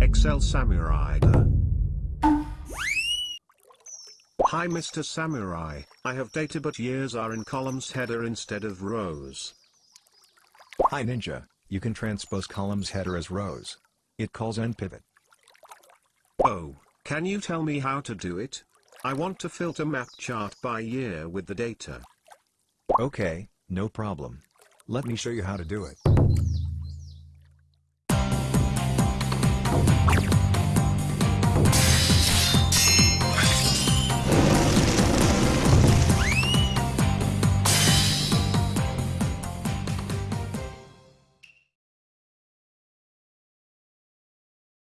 Excel Samurai. Hi Mr. Samurai, I have data but years are in columns header instead of rows. Hi Ninja, you can transpose columns header as rows. It calls unpivot. Oh, can you tell me how to do it? I want to filter map chart by year with the data. Okay, no problem. Let me show you how to do it.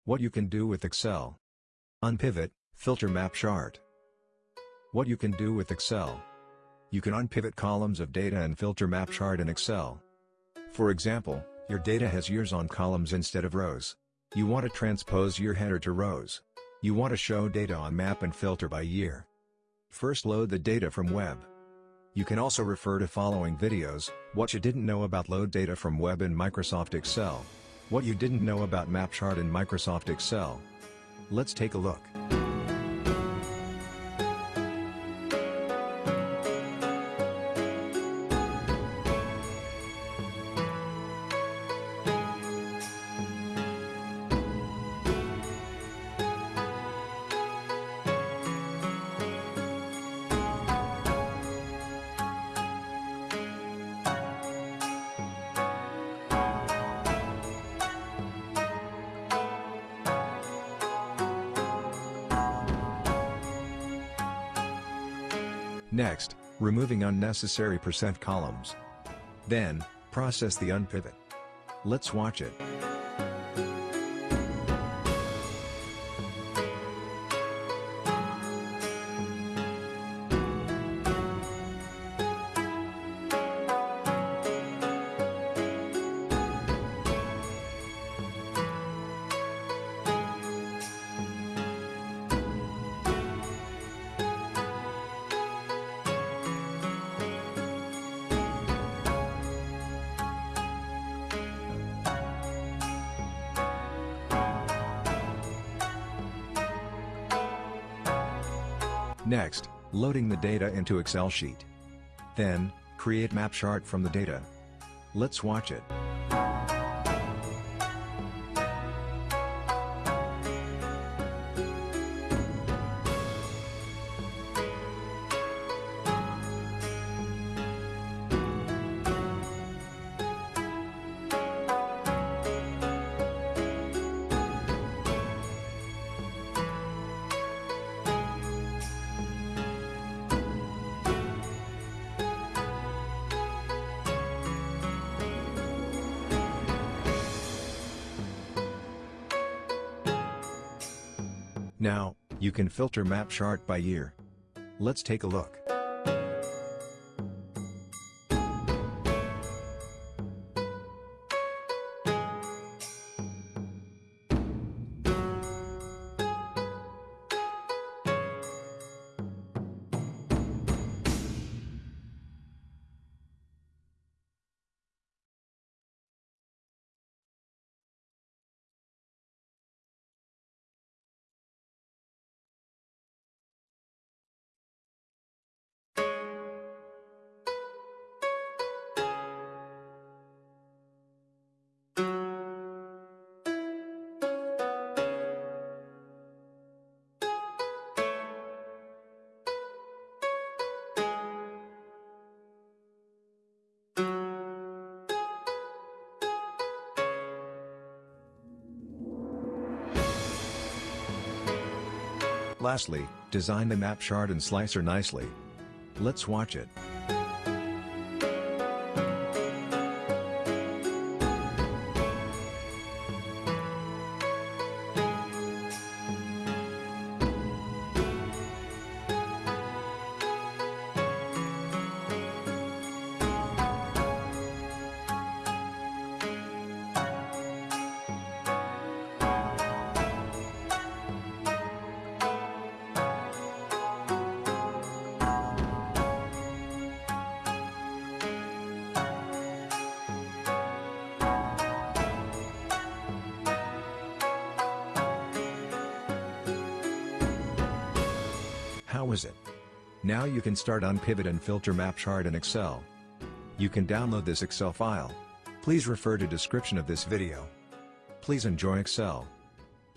What you can do with Excel. Unpivot, filter map chart. What you can do with Excel. You can unpivot columns of data and filter map chart in Excel. For example, your data has years on columns instead of rows. You want to transpose your header to rows. You want to show data on map and filter by year. First load the data from web. You can also refer to following videos, what you didn't know about load data from web in Microsoft Excel. What you didn't know about map chart in Microsoft Excel. Let's take a look. Next, removing unnecessary percent columns. Then, process the unpivot. Let's watch it. Next, loading the data into Excel sheet. Then, create map chart from the data. Let's watch it. Now, you can filter map chart by year. Let's take a look. Lastly, design the map chart and slicer nicely. Let's watch it. It. Now you can start Unpivot and filter map chart in Excel. You can download this Excel file. Please refer to description of this video. Please enjoy Excel.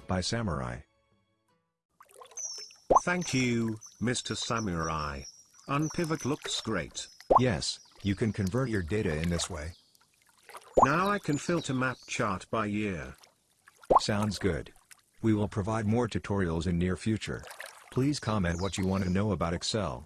By Samurai. Thank you, Mr. Samurai. Unpivot looks great. Yes, you can convert your data in this way. Now I can filter map chart by year. Sounds good. We will provide more tutorials in near future. Please comment what you want to know about Excel.